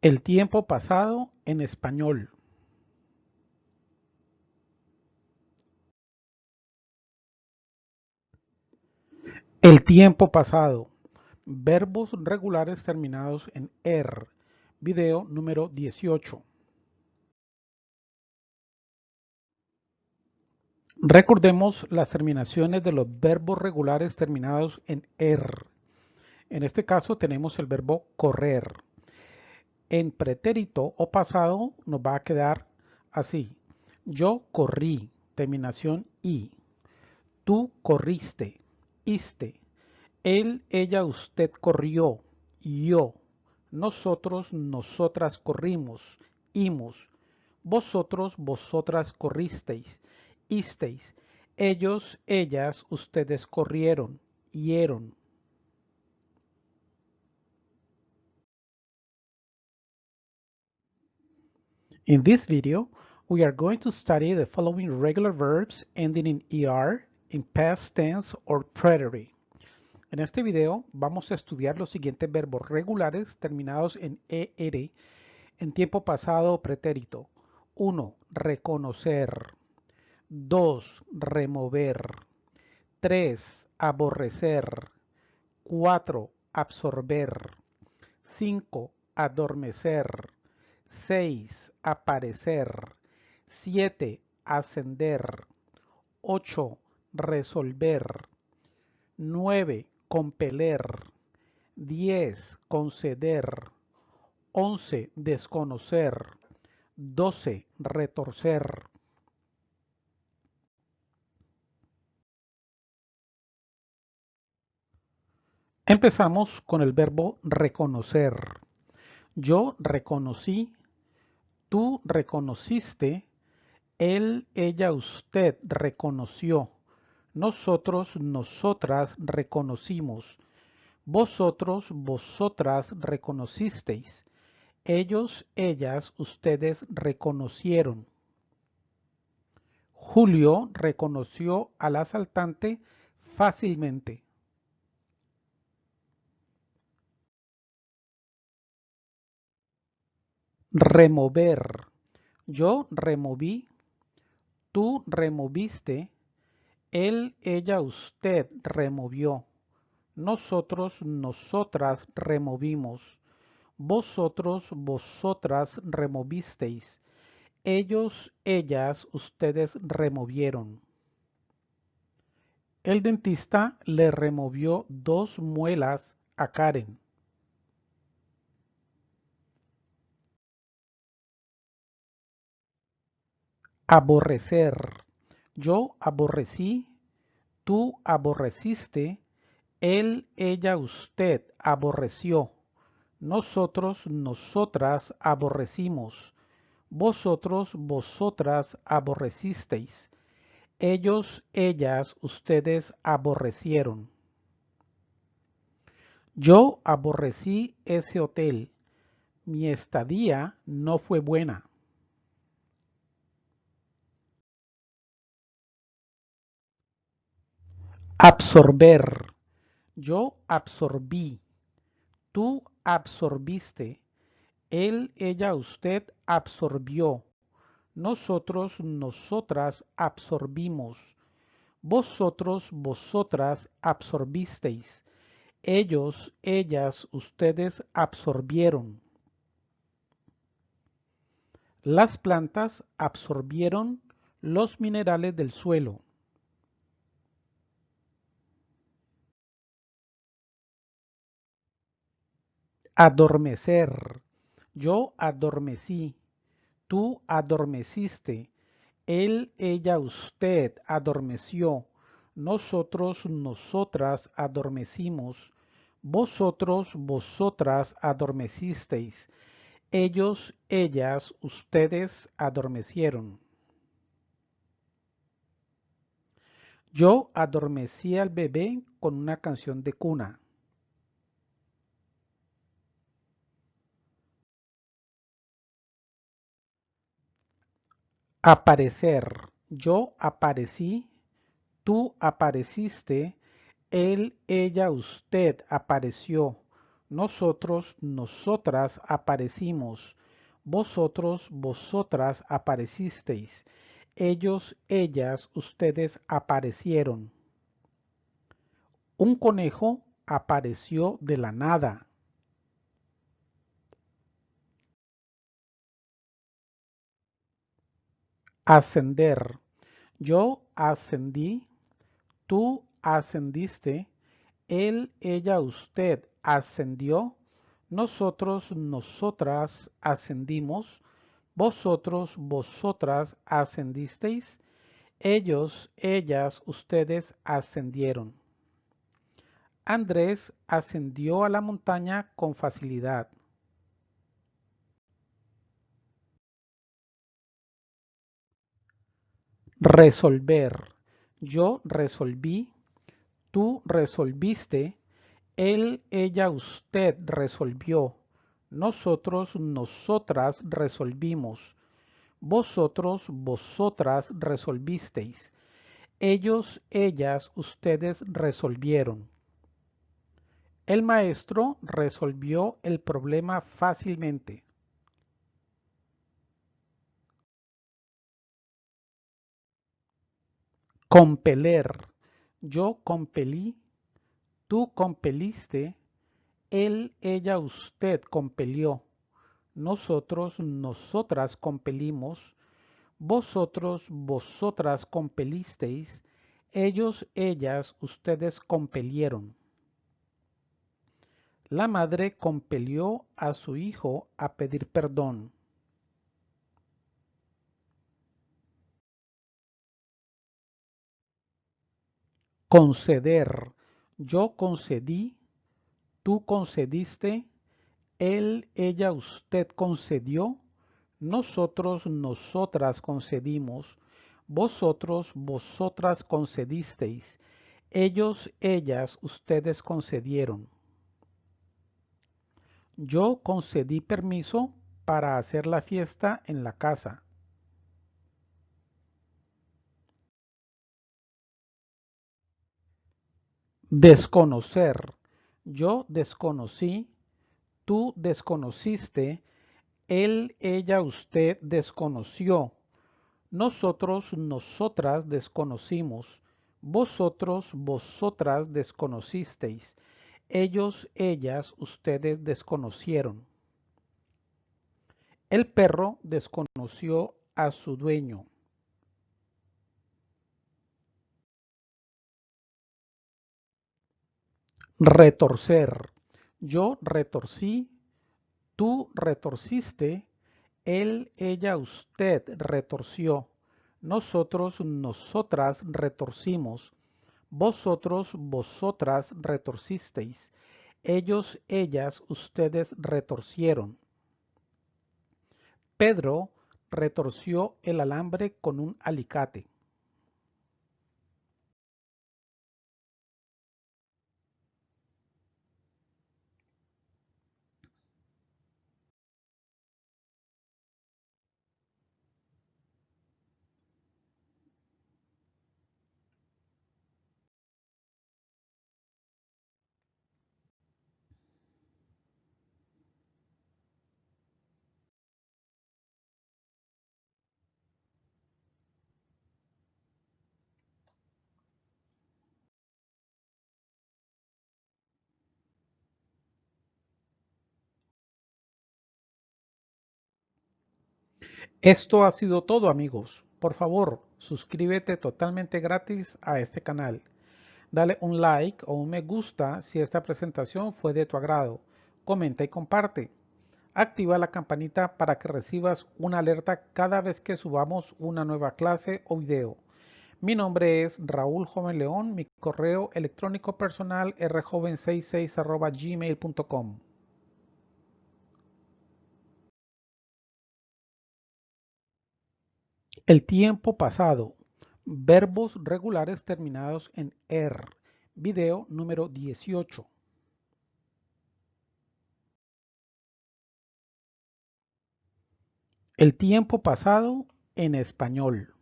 El tiempo pasado en español. El tiempo pasado. Verbos regulares terminados en er. Video número 18. Recordemos las terminaciones de los verbos regulares terminados en er. En este caso tenemos el verbo correr. En pretérito o pasado nos va a quedar así. Yo corrí, terminación i. Tú corriste, iste. Él, ella, usted corrió, yo. Nosotros, nosotras corrimos, imos. Vosotros, vosotras corristeis, isteis. Ellos, ellas, ustedes corrieron, hieron. In this video, we are going to study the following regular verbs ending in ER, in past tense or preterite. En este video vamos a estudiar los siguientes verbos regulares terminados en ER en tiempo pasado o pretérito. 1. Reconocer. 2. Remover. 3. Aborrecer. 4. Absorber. 5. Adormecer. 6. Aparecer. 7. Ascender. 8. Resolver. 9. Compeler. 10. Conceder. 11. Desconocer. 12. Retorcer. Empezamos con el verbo reconocer. Yo reconocí Tú reconociste, él, ella, usted reconoció. Nosotros, nosotras reconocimos. Vosotros, vosotras reconocisteis. Ellos, ellas, ustedes reconocieron. Julio reconoció al asaltante fácilmente. Remover. Yo removí. Tú removiste. Él, ella, usted removió. Nosotros, nosotras removimos. Vosotros, vosotras removisteis. Ellos, ellas, ustedes removieron. El dentista le removió dos muelas a Karen. Aborrecer. Yo aborrecí, tú aborreciste, él, ella, usted aborreció. Nosotros, nosotras aborrecimos. Vosotros, vosotras aborrecisteis. Ellos, ellas, ustedes aborrecieron. Yo aborrecí ese hotel. Mi estadía no fue buena. Absorber. Yo absorbí. Tú absorbiste. Él, ella, usted absorbió. Nosotros, nosotras absorbimos. Vosotros, vosotras absorbisteis. Ellos, ellas, ustedes absorbieron. Las plantas absorbieron los minerales del suelo. Adormecer. Yo adormecí. Tú adormeciste. Él, ella, usted adormeció. Nosotros, nosotras adormecimos. Vosotros, vosotras adormecisteis. Ellos, ellas, ustedes adormecieron. Yo adormecí al bebé con una canción de cuna. Aparecer. Yo aparecí, tú apareciste, él, ella, usted apareció. nosotros, nosotras aparecimos, vosotros, vosotras aparecisteis, ellos, ellas, ustedes aparecieron. Un conejo apareció de la nada. Ascender. Yo ascendí, tú ascendiste, él, ella, usted ascendió, nosotros, nosotras ascendimos, vosotros, vosotras ascendisteis, ellos, ellas, ustedes ascendieron. Andrés ascendió a la montaña con facilidad. Resolver. Yo resolví, tú resolviste, él, ella, usted resolvió, nosotros, nosotras resolvimos, vosotros, vosotras resolvisteis, ellos, ellas, ustedes resolvieron. El maestro resolvió el problema fácilmente. Compeler. Yo compelí, tú compeliste, él, ella, usted compelió, nosotros, nosotras compelimos, vosotros, vosotras compelisteis, ellos, ellas, ustedes compelieron. La madre compelió a su hijo a pedir perdón. Conceder. Yo concedí, tú concediste, él, ella, usted concedió, nosotros, nosotras concedimos, vosotros, vosotras concedisteis, ellos, ellas, ustedes concedieron. Yo concedí permiso para hacer la fiesta en la casa. Desconocer. Yo desconocí, tú desconociste, él, ella, usted desconoció. Nosotros, nosotras desconocimos. Vosotros, vosotras desconocisteis ellos, ellas, ustedes desconocieron. El perro desconoció a su dueño. Retorcer. Yo retorcí, tú retorciste, él, ella, usted retorció. Nosotros, nosotras retorcimos vosotros, vosotras retorcisteis. Ellos, ellas, ustedes retorcieron. Pedro retorció el alambre con un alicate. Esto ha sido todo amigos. Por favor, suscríbete totalmente gratis a este canal. Dale un like o un me gusta si esta presentación fue de tu agrado. Comenta y comparte. Activa la campanita para que recibas una alerta cada vez que subamos una nueva clase o video. Mi nombre es Raúl Joven León, mi correo electrónico personal rjoven66 gmail.com. El tiempo pasado. Verbos regulares terminados en er. Video número 18. El tiempo pasado en español.